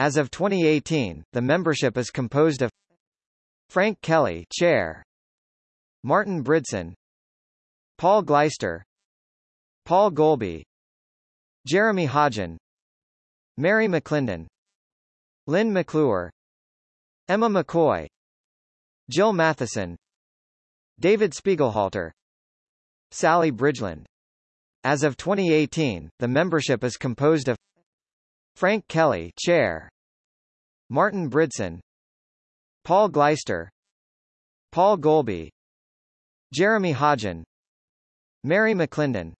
As of 2018, the membership is composed of Frank Kelly Chair, Martin Bridson, Paul Glaister, Paul Golby, Jeremy Hodgen, Mary McClendon, Lynne McClure, Emma McCoy, Jil Matheson, David Spiegelhalter, Sally Bridgeland. As of 2018, the membership is composed of Frank Kelly Chair, Martin Bridson, Paul Glaister, Paul Golby, Jeremy Hodgen, Mary McClendon,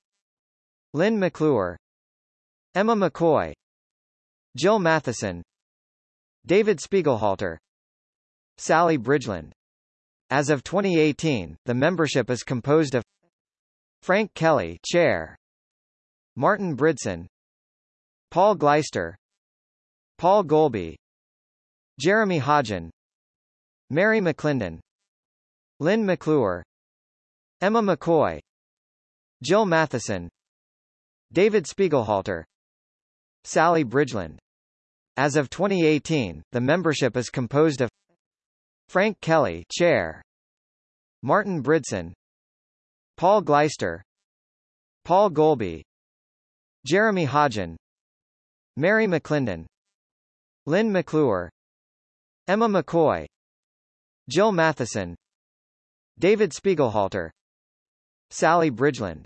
Lynne McClure, Emma McCoy, Jil Matheson, David Spiegelhalter, Sally Bridgeland. As of 2018, the membership is composed of Frank Kelly Chair, Martin Bridson, Paul Glaister, Paul Golby, Jeremy Hodgen, Mary McClendon, Lynne McClure, Emma McCoy, Jil Matheson, David Spiegelhalter, Sally Bridgeland. As of 2018, the membership is composed of Frank Kelly Chair, Martin Bridson, Paul Glaister, Paul Golby, Jeremy Hodgen, Mary McClendon, Lynne McClure, Emma McCoy, Jil Matheson, David Spiegelhalter, Sally Bridgeland.